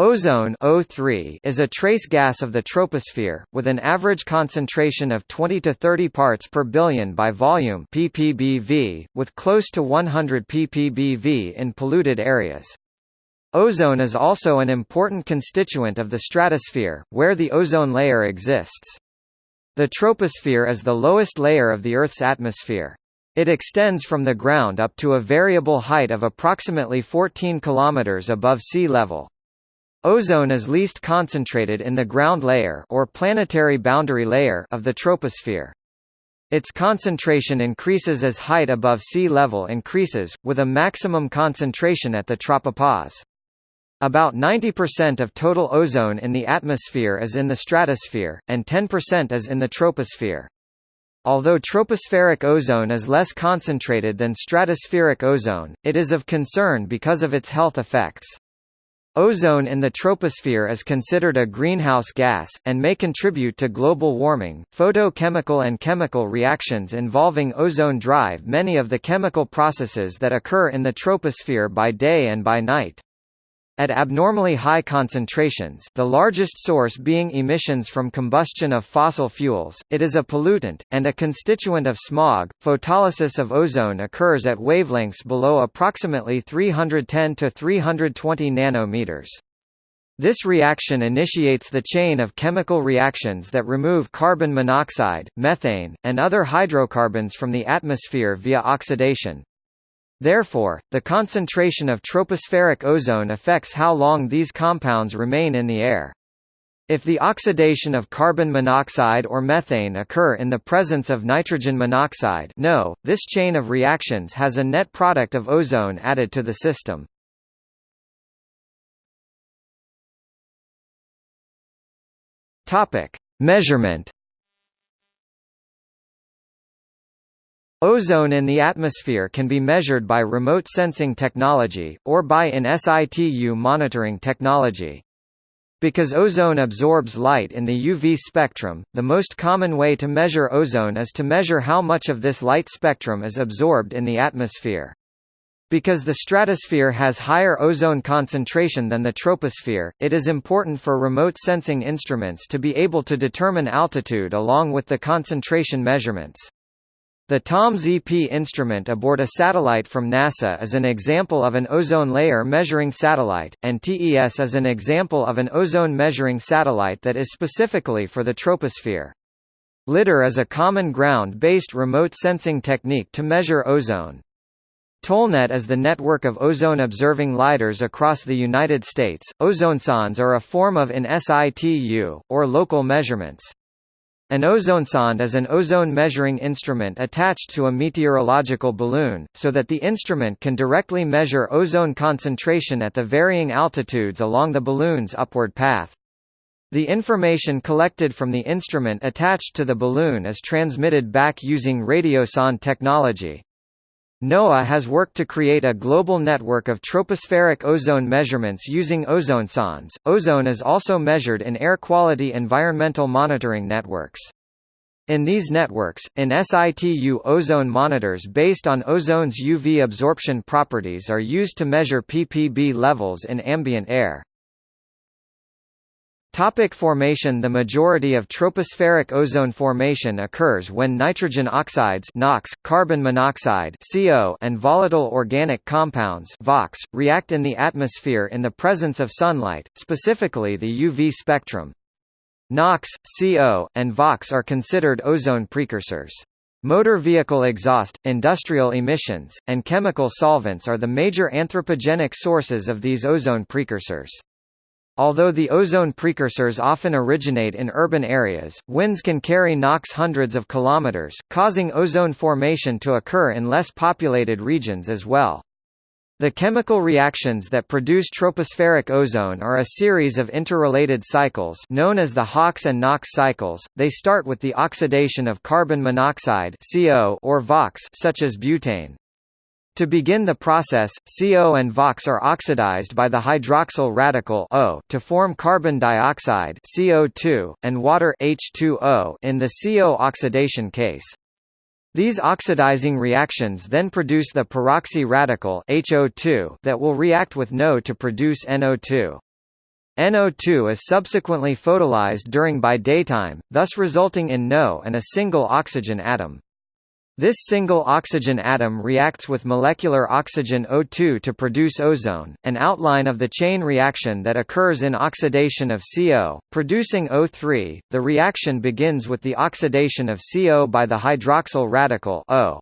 Ozone O3 is a trace gas of the troposphere, with an average concentration of 20 to 30 parts per billion by volume ppbv, with close to 100 ppbv in polluted areas. Ozone is also an important constituent of the stratosphere, where the ozone layer exists. The troposphere is the lowest layer of the Earth's atmosphere. It extends from the ground up to a variable height of approximately 14 km above sea level. Ozone is least concentrated in the ground layer or planetary boundary layer of the troposphere. Its concentration increases as height above sea level increases, with a maximum concentration at the tropopause. About 90% of total ozone in the atmosphere is in the stratosphere, and 10% is in the troposphere. Although tropospheric ozone is less concentrated than stratospheric ozone, it is of concern because of its health effects. Ozone in the troposphere is considered a greenhouse gas, and may contribute to global warming. Photochemical and chemical reactions involving ozone drive many of the chemical processes that occur in the troposphere by day and by night. At abnormally high concentrations the largest source being emissions from combustion of fossil fuels, it is a pollutant, and a constituent of smog. Photolysis of ozone occurs at wavelengths below approximately 310 to 320 nanometers. This reaction initiates the chain of chemical reactions that remove carbon monoxide, methane, and other hydrocarbons from the atmosphere via oxidation. Therefore, the concentration of tropospheric ozone affects how long these compounds remain in the air. If the oxidation of carbon monoxide or methane occur in the presence of nitrogen monoxide no, this chain of reactions has a net product of ozone added to the system. Measurement Ozone in the atmosphere can be measured by remote sensing technology, or by in situ monitoring technology. Because ozone absorbs light in the UV spectrum, the most common way to measure ozone is to measure how much of this light spectrum is absorbed in the atmosphere. Because the stratosphere has higher ozone concentration than the troposphere, it is important for remote sensing instruments to be able to determine altitude along with the concentration measurements. The TOMS-EP instrument aboard a satellite from NASA is an example of an ozone layer measuring satellite, and TES is an example of an ozone measuring satellite that is specifically for the troposphere. LIDAR is a common ground-based remote sensing technique to measure ozone. TOLNet is the network of ozone-observing lidars across the United States. Ozonesondes are a form of in situ, or local measurements. An ozone ozonesonde is an ozone measuring instrument attached to a meteorological balloon, so that the instrument can directly measure ozone concentration at the varying altitudes along the balloon's upward path. The information collected from the instrument attached to the balloon is transmitted back using radiosonde technology. NOAA has worked to create a global network of tropospheric ozone measurements using ozone ozonesondes. Ozone is also measured in air quality environmental monitoring networks. In these networks, in situ ozone monitors based on ozone's UV absorption properties are used to measure ppb levels in ambient air. Topic formation The majority of tropospheric ozone formation occurs when nitrogen oxides NOx, carbon monoxide CO, and volatile organic compounds VOCs, react in the atmosphere in the presence of sunlight, specifically the UV spectrum. NOx, CO, and VOCs are considered ozone precursors. Motor vehicle exhaust, industrial emissions, and chemical solvents are the major anthropogenic sources of these ozone precursors. Although the ozone precursors often originate in urban areas, winds can carry NOx hundreds of kilometers, causing ozone formation to occur in less populated regions as well. The chemical reactions that produce tropospheric ozone are a series of interrelated cycles known as the HOx and NOx cycles. They start with the oxidation of carbon monoxide (CO) or VOCs such as butane. To begin the process, CO and VOCs are oxidized by the hydroxyl radical O to form carbon dioxide CO2, and water H2O in the CO oxidation case. These oxidizing reactions then produce the peroxy radical HO2 that will react with NO to produce NO2. NO2 is subsequently photolysed during by daytime, thus resulting in NO and a single oxygen atom. This single oxygen atom reacts with molecular oxygen O2 to produce ozone, an outline of the chain reaction that occurs in oxidation of CO, producing O3. The reaction begins with the oxidation of CO by the hydroxyl radical O.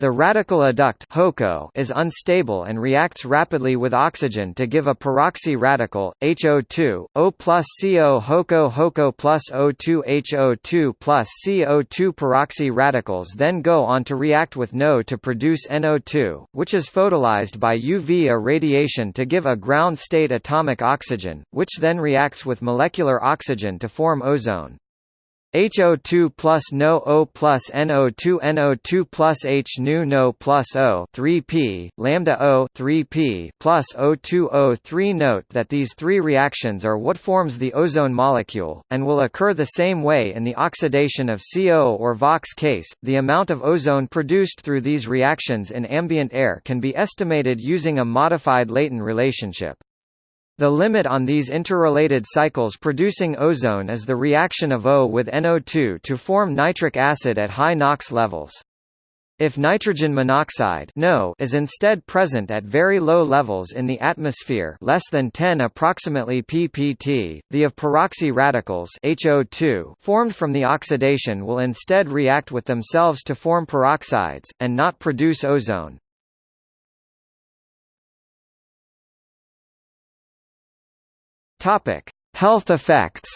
The radical adduct HOCO is unstable and reacts rapidly with oxygen to give a peroxy radical, HO2, O plus CO HOCO HOCO plus O2 HO2 plus CO2 peroxy radicals then go on to react with NO to produce NO2, which is photolysed by UV irradiation to give a ground state atomic oxygen, which then reacts with molecular oxygen to form ozone. HO2 plus NO O plus NO2 NO2 plus H nu NO plus O 3p, lambda O 3p plus O2 O3 Note that these three reactions are what forms the ozone molecule, and will occur the same way in the oxidation of CO or VOCs case. The amount of ozone produced through these reactions in ambient air can be estimated using a modified Leighton relationship. The limit on these interrelated cycles producing ozone is the reaction of O with NO2 to form nitric acid at high NOx levels. If nitrogen monoxide NO is instead present at very low levels in the atmosphere less than 10 approximately ppt, the of peroxy radicals HO2 formed from the oxidation will instead react with themselves to form peroxides, and not produce ozone. Topic: Health effects.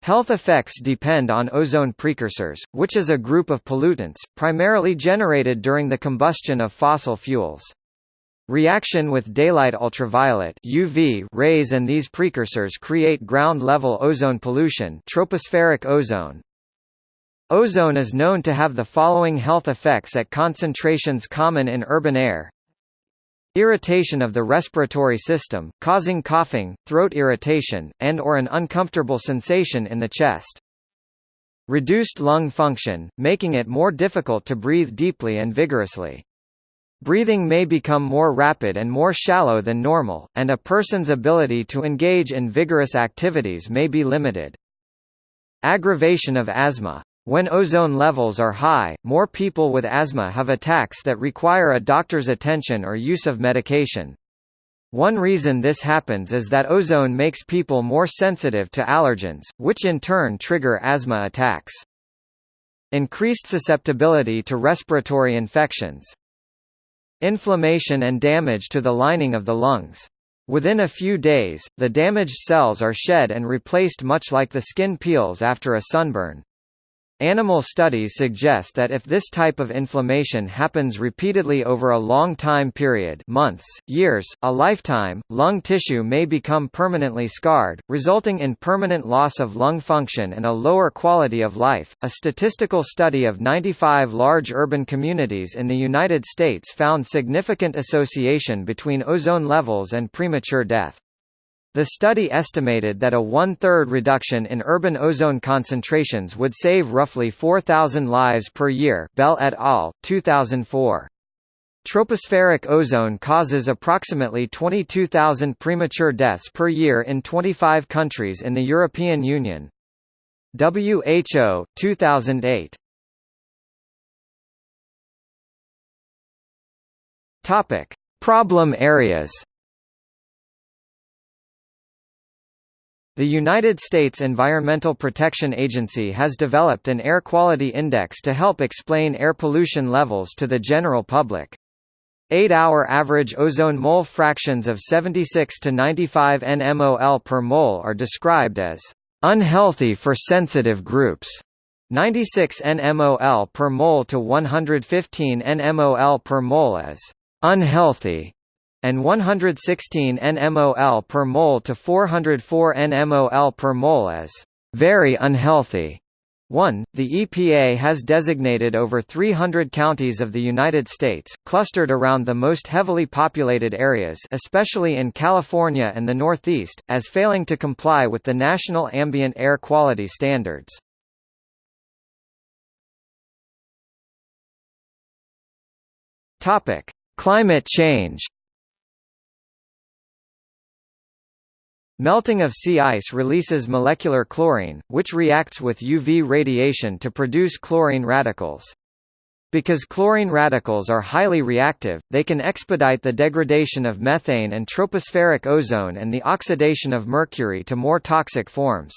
Health effects depend on ozone precursors, which is a group of pollutants, primarily generated during the combustion of fossil fuels. Reaction with daylight ultraviolet UV rays and these precursors create ground-level ozone pollution tropospheric ozone. Ozone is known to have the following health effects at concentrations common in urban air Irritation of the respiratory system, causing coughing, throat irritation, and or an uncomfortable sensation in the chest. Reduced lung function, making it more difficult to breathe deeply and vigorously. Breathing may become more rapid and more shallow than normal, and a person's ability to engage in vigorous activities may be limited. Aggravation of asthma. When ozone levels are high, more people with asthma have attacks that require a doctor's attention or use of medication. One reason this happens is that ozone makes people more sensitive to allergens, which in turn trigger asthma attacks. Increased susceptibility to respiratory infections. Inflammation and damage to the lining of the lungs. Within a few days, the damaged cells are shed and replaced much like the skin peels after a sunburn. Animal studies suggest that if this type of inflammation happens repeatedly over a long time period months, years, a lifetime, lung tissue may become permanently scarred, resulting in permanent loss of lung function and a lower quality of life. A statistical study of 95 large urban communities in the United States found significant association between ozone levels and premature death. The study estimated that a one-third reduction in urban ozone concentrations would save roughly 4,000 lives per year Bell et al., 2004. Tropospheric ozone causes approximately 22,000 premature deaths per year in 25 countries in the European Union. WHO, 2008. Topic: Problem areas. The United States Environmental Protection Agency has developed an air quality index to help explain air pollution levels to the general public. 8-hour average ozone mole fractions of 76 to 95 nmol per mole are described as unhealthy for sensitive groups. 96 nmol per mole to 115 nmol per mole as unhealthy and 116 nmol per mole to 404 nmol per mole as very unhealthy. 1. The EPA has designated over 300 counties of the United States, clustered around the most heavily populated areas especially in California and the Northeast, as failing to comply with the National Ambient Air Quality Standards. Climate change Melting of sea ice releases molecular chlorine, which reacts with UV radiation to produce chlorine radicals. Because chlorine radicals are highly reactive, they can expedite the degradation of methane and tropospheric ozone and the oxidation of mercury to more toxic forms.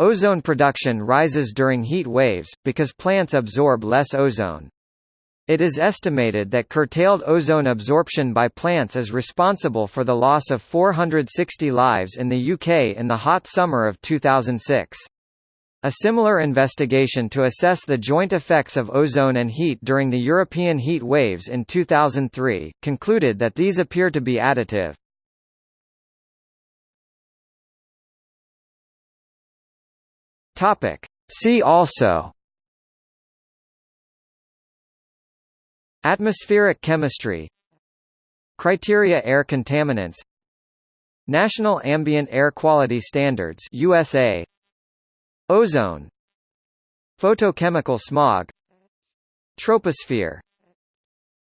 Ozone production rises during heat waves, because plants absorb less ozone. It is estimated that curtailed ozone absorption by plants is responsible for the loss of 460 lives in the UK in the hot summer of 2006. A similar investigation to assess the joint effects of ozone and heat during the European heat waves in 2003, concluded that these appear to be additive. See also Atmospheric chemistry. Criteria air contaminants. National Ambient Air Quality Standards USA Ozone. Photochemical smog. Troposphere.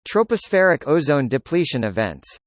Tropospheric ozone depletion events